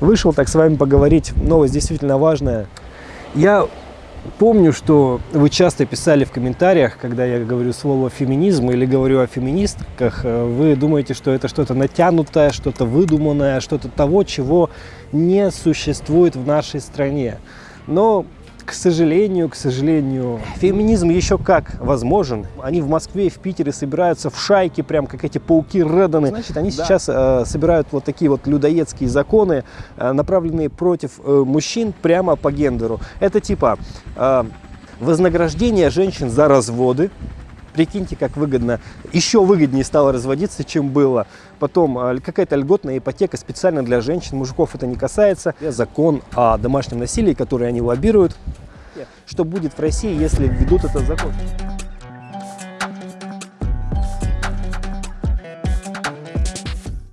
Вышел так с вами поговорить. Новость действительно важная. Я помню, что вы часто писали в комментариях, когда я говорю слово феминизм или говорю о феминистках, э, вы думаете, что это что-то натянутое, что-то выдуманное, что-то того, чего не существует в нашей стране. Но к сожалению, к сожалению, феминизм еще как возможен. Они в Москве и в Питере собираются в шайки, прям как эти пауки Реданы. Значит, они да. сейчас э, собирают вот такие вот людоедские законы, э, направленные против э, мужчин прямо по гендеру. Это типа э, вознаграждение женщин за разводы, Прикиньте, как выгодно, еще выгоднее стало разводиться, чем было. Потом а, какая-то льготная ипотека специально для женщин, мужиков это не касается. Закон о домашнем насилии, который они лоббируют. Что будет в России, если введут этот закон?